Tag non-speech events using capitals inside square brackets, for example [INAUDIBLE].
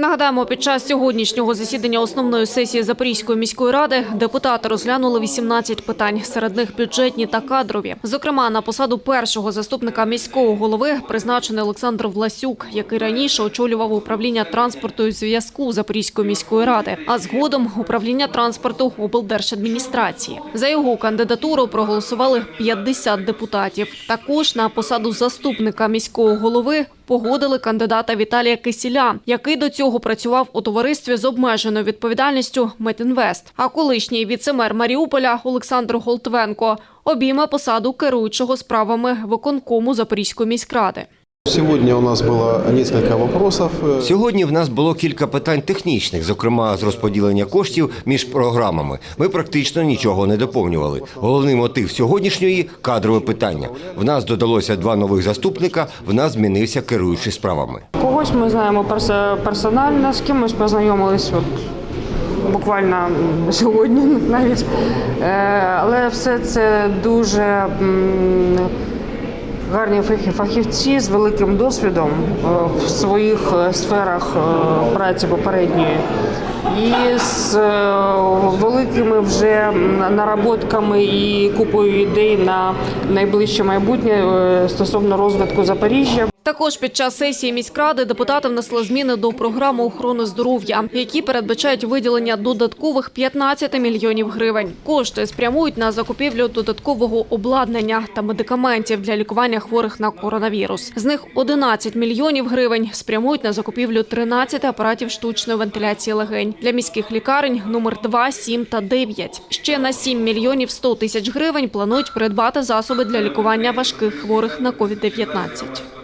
Нагадаємо, під час сьогоднішнього засідання основної сесії Запорізької міської ради депутати розглянули 18 питань. Серед них бюджетні та кадрові. Зокрема, на посаду першого заступника міського голови призначений Олександр Власюк, який раніше очолював управління транспорту і зв'язку Запорізької міської ради, а згодом управління транспорту облдержадміністрації. За його кандидатуру проголосували 50 депутатів. Також на посаду заступника міського голови погодили кандидата Віталія Кисіля, який до цього працював у товаристві з обмеженою відповідальністю Метінвест. А колишній віцемер Маріуполя Олександр Голтвенко обійме посаду керуючого справами виконкому Запорізької міськради. Сегодня у нас было несколько вопросов. Э, Сьогодні в нас було кілька питань технічних, зокрема з розподілення коштів між програмами. Ми практично нічого не доповнювали. Головний мотив сьогоднішньої кадрове питання. В нас додалося два нових заступника. В нас змінився керуючий справами. Когось ми знаємо перс- персонально, з кимось познайомились от, буквально [LAUGHS] сьогодні навіть. Е, Але все це дуже гарні фахі- фахівці з великим досвідом е, в своїх е, сферах е, праці попередньої. І з великими вже наработками і купою ідей на найближче майбутнє стосовно розвитку Запоріжжя. Також під час сесії міськради депутати внесли зміни до програми охорони здоров'я, які передбачають виділення додаткових 15 мільйонів гривень. Кошти спрямують на закупівлю додаткового обладнання та медикаментів для лікування хворих на коронавірус. З них 11 мільйонів гривень спрямують на закупівлю 13 апаратів штучної вентиляції легень для міських лікарень номер 2, 7 та 9. Ще на 7 мільйонів 100 тисяч гривень планують придбати засоби для лікування важких хворих на COVID-19.